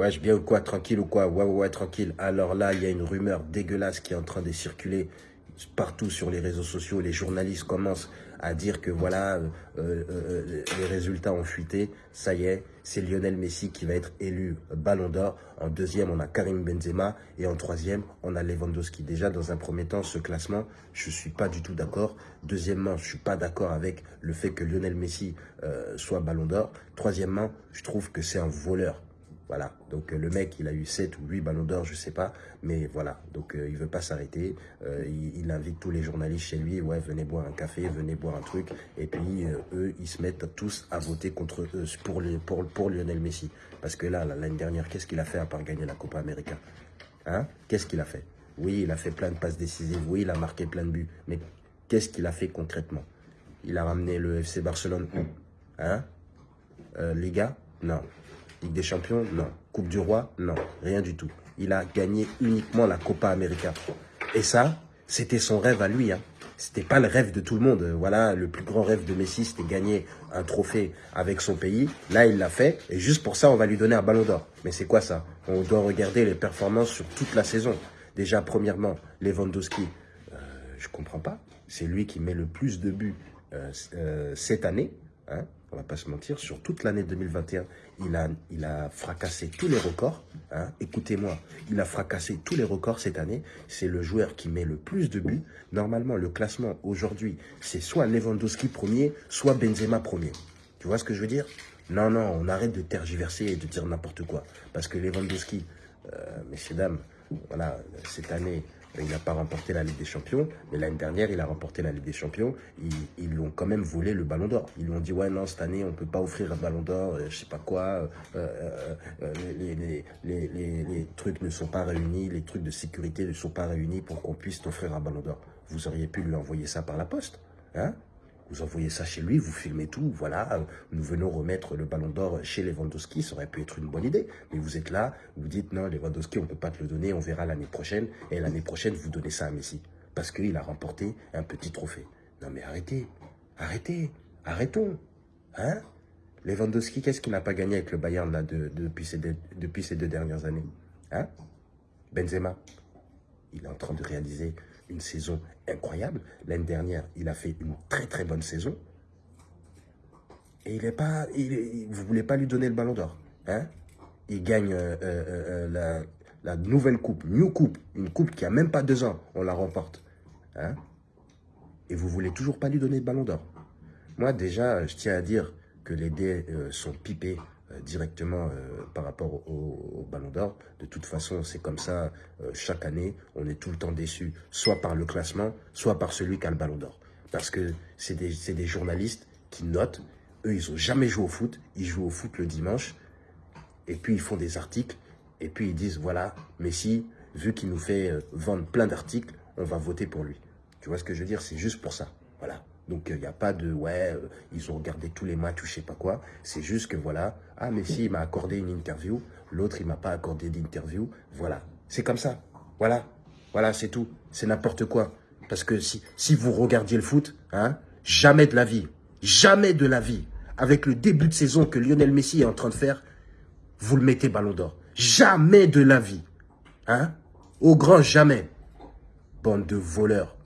Ouais, je bien ou quoi Tranquille ou quoi? Ouais, ouais, ouais, tranquille. Alors là, il y a une rumeur dégueulasse qui est en train de circuler partout sur les réseaux sociaux. Les journalistes commencent à dire que voilà, euh, euh, euh, les résultats ont fuité. Ça y est, c'est Lionel Messi qui va être élu Ballon d'Or. En deuxième, on a Karim Benzema. Et en troisième, on a Lewandowski. Déjà, dans un premier temps, ce classement, je suis pas du tout d'accord. Deuxièmement, je ne suis pas d'accord avec le fait que Lionel Messi soit Ballon d'Or. Troisièmement, je trouve que c'est un voleur. Voilà, donc euh, le mec, il a eu 7 ou 8 ballons d'or, je sais pas, mais voilà, donc euh, il veut pas s'arrêter, euh, il, invite tous les journalistes chez lui, ouais, venez boire un café, venez boire un truc, et puis eux, ils se mettent tous à voter contre eux, pour, Lionel Messi. Parce que là, l'année dernière, qu'est-ce qu'il a fait à part gagner la Copa América? Hein? Qu'est-ce qu'il a fait? Oui, il a fait plein de passes décisives, oui, il a marqué plein de buts, mais qu'est-ce qu'il a fait concrètement? Il a ramené le FC Barcelone Hein? Liga Non. Ligue des Champions Non. Coupe du Roi Non. Rien du tout. Il a gagné uniquement la Copa América. Et ça, c'était son rêve à lui. Hein. C'était pas le rêve de tout le monde. Voilà, le plus grand rêve de Messi, c'était gagner un trophée avec son pays. Là, il l'a fait. Et juste pour ça, on va lui donner un ballon d'or. Mais c'est quoi ça? On doit regarder les performances sur toute la saison. Déjà, premièrement, Lewandowski, euh, je comprends pas. C'est lui qui met le plus de buts euh, euh, cette année. Hein on va pas se mentir, sur toute l'année 2021, il a, fracassé tous les records. Hein. Écoutez-moi, il a fracassé tous les records cette année. C'est le joueur qui met le plus de buts. Normalement, le classement aujourd'hui, c'est soit Lewandowski premier, soit Benzema premier. Tu vois ce que je veux dire? Non, non, on arrête de tergiverser et de dire n'importe quoi. Parce que Lewandowski, euh, messieurs, dames, voilà, cette année, il n'a pas remporté la Ligue des Champions, mais l'année dernière, il a remporté la Ligue des Champions. Ils, l'ont quand même volé le Ballon d'Or. Ils lui ont dit, ouais, non, cette année, on ne peut pas offrir un Ballon d'Or, je euh, je sais pas quoi, euh, euh, les, les, trucs ne sont pas réunis, les trucs de sécurité ne sont pas réunis pour qu'on puisse t'offrir un Ballon d'Or. Vous auriez pu lui envoyer ça par la poste, hein? Vous envoyez ça chez lui, vous filmez tout, voilà, nous venons remettre le ballon d'or chez Lewandowski, ça aurait pu être une bonne idée. Mais vous êtes là, vous dites non, Lewandowski, on ne peut pas te le donner, on verra l'année prochaine. Et l'année prochaine, vous donnez ça à Messi. Parce qu'il a remporté un petit trophée. Non mais arrêtez, arrêtez, arrêtons. Hein? Lewandowski, qu'est-ce qu'il n'a pas gagné avec le Bayern là, depuis, ces depuis ces deux dernières années Hein? Benzema, il est en train de réaliser une saison incroyable. L'année dernière, il a fait une très très bonne saison. Et il est pas, vous ne voulez pas lui donner le ballon d'or. Hein? Il gagne euh, euh, euh, la, nouvelle coupe, New Coupe, une coupe qui a même pas deux ans, on la remporte. Hein? Et vous voulez toujours pas lui donner le ballon d'or. Moi déjà, je tiens à dire que les dés sont pipés directement euh, par rapport au, Ballon d'Or. De toute façon, c'est comme ça, euh, chaque année, on est tout le temps déçu, soit par le classement, soit par celui qui a le Ballon d'Or. Parce que c'est des, des, journalistes qui notent, eux, ils n'ont jamais joué au foot, ils jouent au foot le dimanche, et puis ils font des articles, et puis ils disent, voilà, Messi, vu qu'il nous fait vendre plein d'articles, on va voter pour lui. Tu vois ce que je veux dire? C'est juste pour ça. Voilà. Donc, il n'y a pas de, ouais, euh, ils ont regardé tous les matchs ou je sais pas quoi. C'est juste que, voilà, ah, Messi, il m'a accordé une interview. L'autre, il m'a pas accordé d'interview. Voilà. C'est comme ça. Voilà. Voilà, c'est tout. C'est n'importe quoi. Parce que si, si vous regardiez le foot, hein, jamais de la vie, jamais de la vie, avec le début de saison que Lionel Messi est en train de faire, vous le mettez ballon d'or. Jamais de la vie. Hein Au grand jamais. Bande de voleurs.